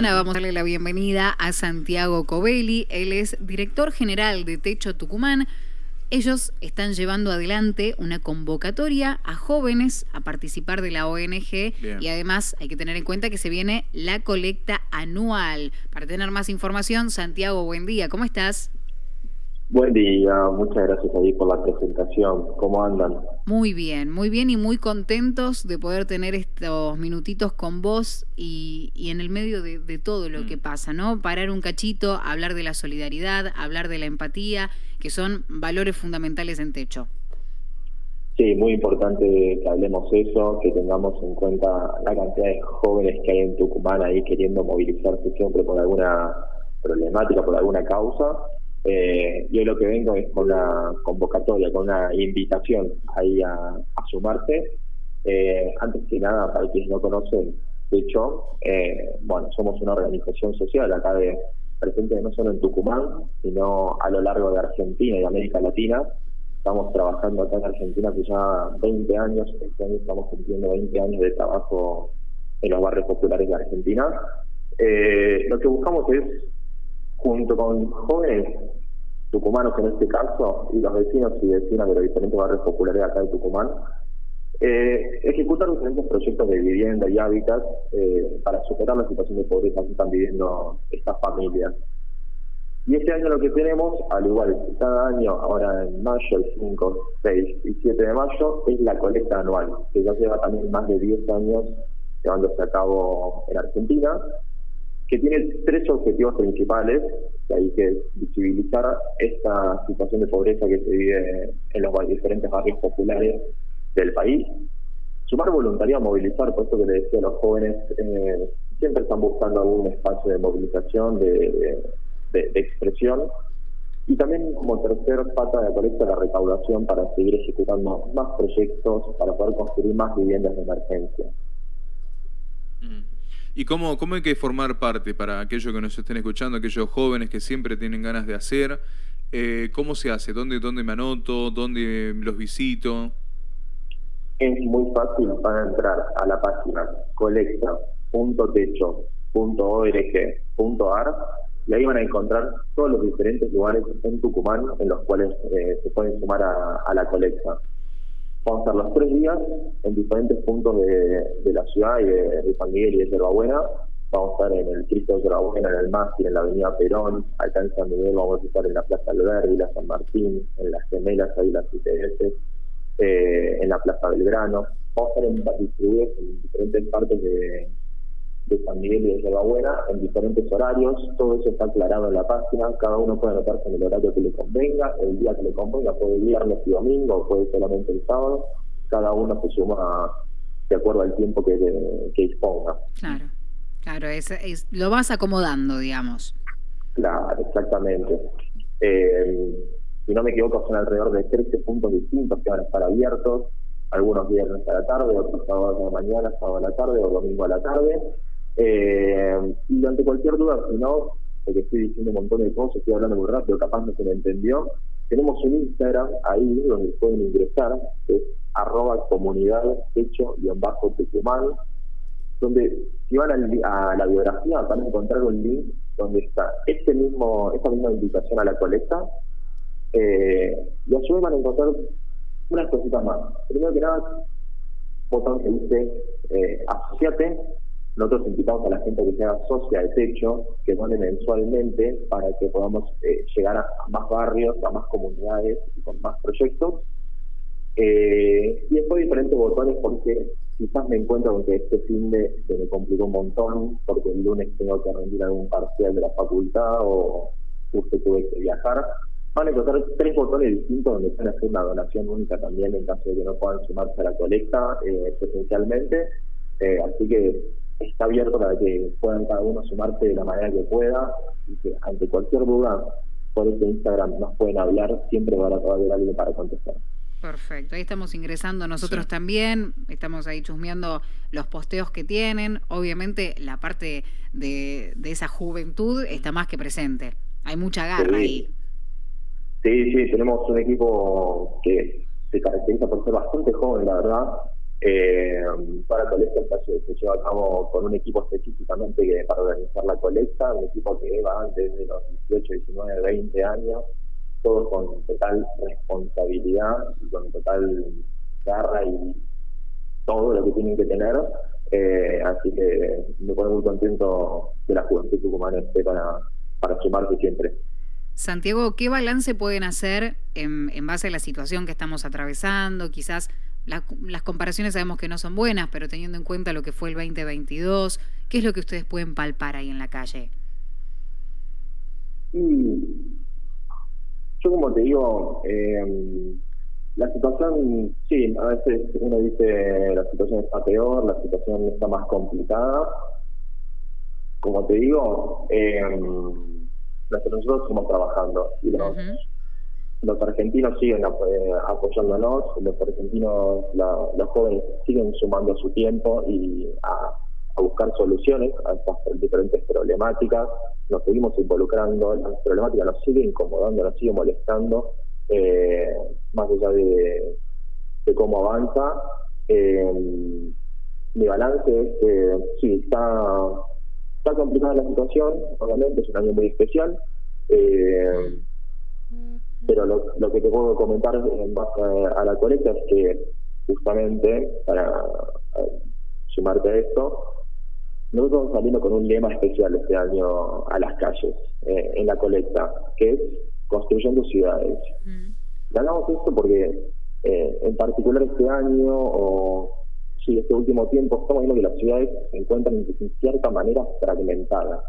Vamos a darle la bienvenida a Santiago Covelli, él es director general de Techo Tucumán. Ellos están llevando adelante una convocatoria a jóvenes a participar de la ONG y además hay que tener en cuenta que se viene la colecta anual. Para tener más información, Santiago, buen día, ¿cómo estás? Buen día, muchas gracias ahí por la presentación. ¿Cómo andan? Muy bien, muy bien y muy contentos de poder tener estos minutitos con vos y, en el medio de, todo lo que mm. pasa, ¿no? Parar un cachito, hablar de la solidaridad, hablar de la empatía, que son valores fundamentales en Techo. Sí, muy importante que hablemos eso, que tengamos en cuenta la cantidad de jóvenes que hay en Tucumán ahí queriendo movilizarse siempre por alguna problemática, por alguna causa eh, yo lo que vengo es con una convocatoria, con una invitación ahí a, a sumarse. Eh, antes que nada, para quienes no conocen, de hecho, eh, bueno, somos una organización social acá de presente no solo en Tucumán, sino a lo largo de Argentina y América Latina. Estamos trabajando acá en Argentina hace ya 20 años, este estamos cumpliendo 20 años de trabajo en los barrios populares de Argentina. Eh, lo que buscamos es junto con jóvenes tucumanos en este caso, y los vecinos y vecinas de los diferentes barrios populares acá de Tucumán, eh, ejecutar diferentes proyectos de vivienda y hábitat eh, para superar la situación de pobreza que están viviendo estas familias. Y este año lo que tenemos, al igual que cada año, ahora en mayo, el 5, 6 y 7 de mayo, es la colecta anual, que ya lleva también más de 10 años llevándose a cabo en Argentina que tiene tres objetivos principales, que hay que visibilizar esta situación de pobreza que se vive en los diferentes barrios populares del país, sumar voluntariado, movilizar, por eso que le decía a los jóvenes, eh, siempre están buscando algún espacio de movilización, de, expresión, y también como tercer pata de la colecta la recaudación para seguir ejecutando más proyectos, para poder construir más viviendas de emergencia. ¿Y cómo, cómo hay que formar parte para aquellos que nos estén escuchando, aquellos jóvenes que siempre tienen ganas de hacer? Eh, ¿Cómo se hace? ¿Dónde, ¿Dónde me anoto? ¿Dónde los visito? Es muy fácil para entrar a la página colecta.techo.org.ar y ahí van a encontrar todos los diferentes lugares en Tucumán en los cuales eh, se pueden sumar a, a la colecta. Vamos a estar los tres días en diferentes puntos de, la ciudad y de, San Miguel y de Yerbabuena. Vamos a estar en el Cristo de Yerbabuena, en el Mástil, en la Avenida Perón. Acá en San Miguel vamos a estar en la Plaza Alberdi, la San Martín, en las Gemelas, ahí las ITS, eh, en la Plaza Belgrano. Vamos a estar distribuidos en diferentes partes de, de San Miguel y de Buena en diferentes horarios, todo eso está aclarado en la página, cada uno puede anotarse en el horario que le convenga, el día que le convenga, puede viernes y domingo, puede solamente el sábado, cada uno se suma de acuerdo al tiempo que, que disponga. Claro, claro, es, es, lo vas acomodando, digamos. Claro, exactamente. Eh, si no me equivoco, son alrededor de 13 puntos distintos que van a estar abiertos, algunos viernes a la tarde, otros sábados a la mañana, sábado a la tarde o domingo a la tarde. Eh, y ante cualquier duda, si no, porque estoy diciendo un montón de cosas, estoy hablando muy rápido, capaz no se me entendió, tenemos un Instagram ahí donde pueden ingresar, que es arroba comunidad hecho y en bajo donde si van a, la biografía van a encontrar un link donde está este mismo, esta misma invitación a la colecta, eh, y a su vez van a encontrar unas cositas más. Primero que nada, botón que dice eh, asociate, nosotros invitamos a la gente que sea socia de techo, que done mensualmente para que podamos eh, llegar a, más barrios, a más comunidades y con más proyectos. Eh, y después diferentes botones porque quizás me encuentro con que este fin de se me complicó un montón porque el lunes tengo que rendir algún parcial de la facultad o justo tuve que viajar. Van a encontrar tres botones distintos donde pueden hacer una donación única también en caso de que no puedan sumarse a la colecta eh, presencialmente. así que está abierto para que puedan cada uno sumarse de la manera que pueda y que ante cualquier duda por este Instagram nos pueden hablar, siempre va a haber alguien para contestar. Perfecto, ahí estamos ingresando nosotros también, estamos ahí chusmeando los posteos que tienen, obviamente la parte de, esa juventud está más que presente, hay mucha garra ahí. Sí, sí, tenemos un equipo que se caracteriza por ser bastante joven, la verdad, Eh, para colecta se, lleva a cabo con un equipo específicamente que, para organizar la colecta, un equipo que va desde los 18, 19, 20 años, todos con total responsabilidad y con total garra y todo lo que tienen que tener. Eh, así que me pone muy contento que la juventud tucumana esté para, para sumarse siempre. Santiago, ¿qué balance pueden hacer en, en, base a la situación que estamos atravesando? Quizás las comparaciones sabemos que no son buenas, pero teniendo en cuenta lo que fue el 2022, ¿qué es lo que ustedes pueden palpar ahí en la calle? yo como te digo, eh, la situación, sí, a veces uno dice la situación está peor, la situación está más complicada. Como te digo, eh, nosotros estamos trabajando y los, los argentinos siguen eh, apoyándonos, los argentinos, los jóvenes siguen sumando su tiempo y a, buscar soluciones a estas diferentes problemáticas. Nos seguimos involucrando, las problemáticas nos siguen incomodando, nos siguen molestando, eh, más allá de, cómo avanza. Eh, mi balance es que sí, está, está complicada la situación, obviamente es un año muy especial. Eh, pero lo, que te puedo comentar en base a, la colecta es que justamente para sumarte a esto, nosotros estamos saliendo con un lema especial este año a las calles eh, en la colecta, que es construyendo ciudades. Ganamos esto porque eh, en particular este año o sí, este último tiempo estamos viendo que las ciudades se encuentran en cierta manera fragmentadas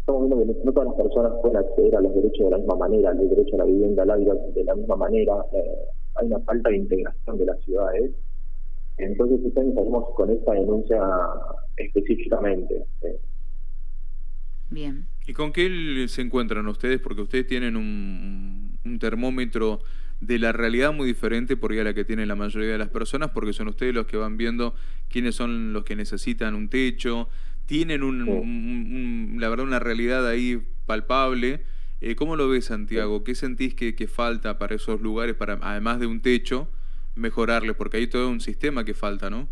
estamos viendo que no todas las personas pueden acceder a los derechos de la misma manera, el derecho a la vivienda, al aire de la misma manera. Eh, hay una falta de integración de las ciudades. Entonces, este año salimos con esta denuncia específicamente. Bien. ¿Y con qué se encuentran ustedes? Porque ustedes tienen un, un termómetro de la realidad muy diferente porque a la que tienen la mayoría de las personas, porque son ustedes los que van viendo quiénes son los que necesitan un techo, tienen un, la verdad una realidad ahí palpable. Eh, ¿Cómo lo ves, Santiago? ¿Qué sentís que, falta para esos lugares, para además de un techo, mejorarles? Porque hay todo un sistema que falta, ¿no?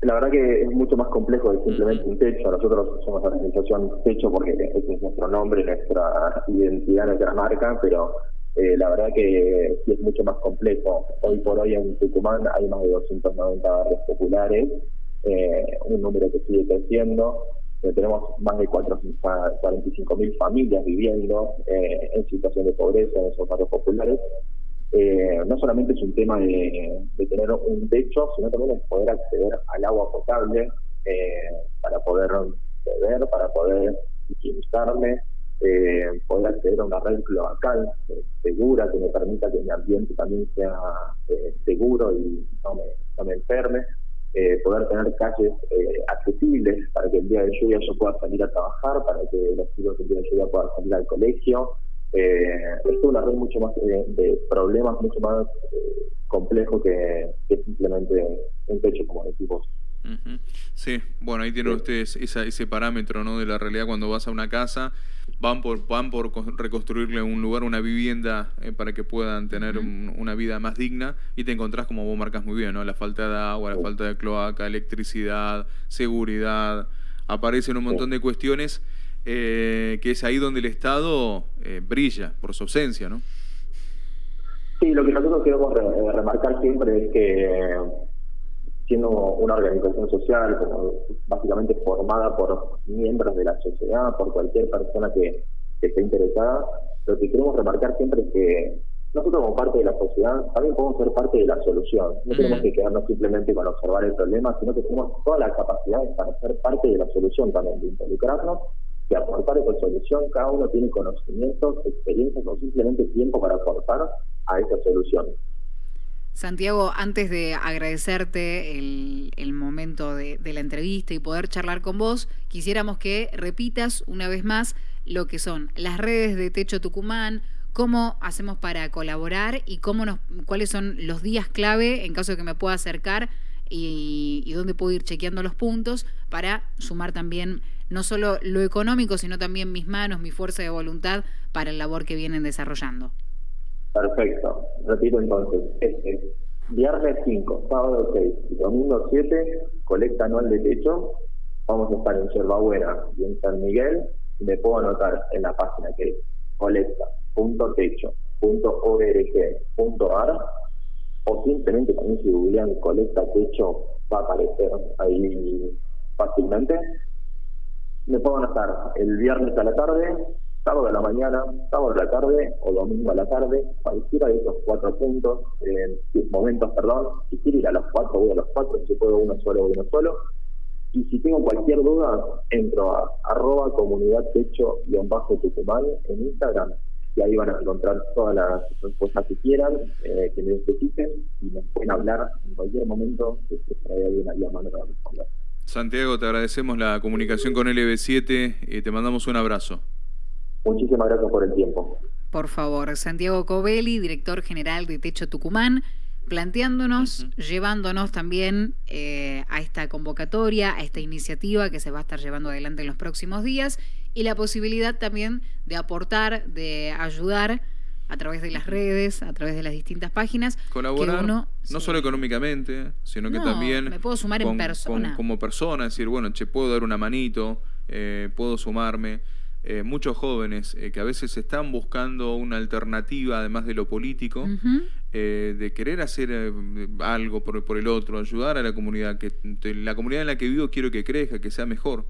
La verdad que es mucho más complejo que simplemente un techo. Nosotros somos la organización Techo porque ese es nuestro nombre, nuestra identidad, nuestra marca, pero eh, la verdad que sí es mucho más complejo. Hoy por hoy en Tucumán hay más de 290 barrios populares eh, un número que sigue creciendo. Eh, tenemos más de 45 mil familias viviendo eh, en situación de pobreza en esos barrios populares. no solamente es un tema de, tener un techo, sino también es poder acceder al agua potable para poder beber, para poder higienizarme, poder acceder a una red cloacal segura que me permita que mi ambiente también sea seguro y no me enferme. Eh, poder tener calles eh, accesibles para que el día de lluvia yo pueda salir a trabajar, para que los chicos el día de lluvia puedan salir al colegio. Eh, es una red mucho más de, problemas, mucho más complejo que, simplemente un techo, como decimos. Sí, bueno, ahí tienen ustedes ese parámetro ¿no? de la realidad cuando vas a una casa, van por, van por reconstruirle un lugar, una vivienda eh, para que puedan tener una vida más digna y te encontrás, como vos marcas muy bien, ¿no? la falta de agua, la falta de cloaca, electricidad, seguridad, aparecen un montón de cuestiones eh, que es ahí donde el Estado eh, brilla por su ausencia, ¿no? Sí, lo que nosotros queremos remarcar siempre es que siendo una organización social como básicamente formada por miembros de la sociedad, por cualquier persona que, esté interesada, lo que queremos remarcar siempre es que nosotros como parte de la sociedad también podemos ser parte de la solución. No tenemos que quedarnos simplemente con observar el problema, sino que tenemos todas las capacidades para ser parte de la solución también, de involucrarnos, de aportar esa solución. Cada uno tiene conocimientos, experiencias o simplemente tiempo para aportar a esa solución. Santiago, antes de agradecerte el, momento de, la entrevista y poder charlar con vos, quisiéramos que repitas una vez más lo que son las redes de Techo Tucumán, cómo hacemos para colaborar y cómo nos, cuáles son los días clave en caso de que me pueda acercar y, y dónde puedo ir chequeando los puntos para sumar también no solo lo económico, sino también mis manos, mi fuerza de voluntad para el labor que vienen desarrollando. Perfecto. Repito entonces, este Viernes 5, sábado 6 y domingo 7, colecta anual de techo. Vamos a estar en Yerbabuena y en San Miguel. Me puedo anotar en la página que es colecta.techo.org.ar o simplemente también si googlean colecta techo va a aparecer ahí fácilmente. Me puedo anotar el viernes a la tarde, sábado a la mañana, sábado a la tarde o domingo a la tarde, cualquiera de esos cuatro puntos, eh, momentos, perdón, si quiero ir a los cuatro, voy a los cuatro, si puedo uno solo, voy uno solo. Y si tengo cualquier duda, entro a arroba comunidad techo-tucumán en Instagram y ahí van a encontrar todas las respuestas que quieran, eh, que necesiten y nos pueden hablar en cualquier momento que se ahí una llamada para responder. Santiago, te agradecemos la comunicación con LB7 y te mandamos un abrazo. Muchísimas gracias por el tiempo. Por favor, Santiago Covelli, director general de Techo Tucumán, planteándonos, llevándonos también eh, a esta convocatoria, a esta iniciativa que se va a estar llevando adelante en los próximos días y la posibilidad también de aportar, de ayudar a través de las redes, a través de las distintas páginas. Colaborar, no solo económicamente, sino que también... Me puedo sumar en persona. como persona, decir, bueno, che, puedo dar una manito, eh, puedo sumarme. Eh, muchos jóvenes eh, que a veces están buscando una alternativa, además de lo político, eh, de querer hacer algo por, por, el otro, ayudar a la comunidad, que la comunidad en la que vivo quiero que crezca, que sea mejor.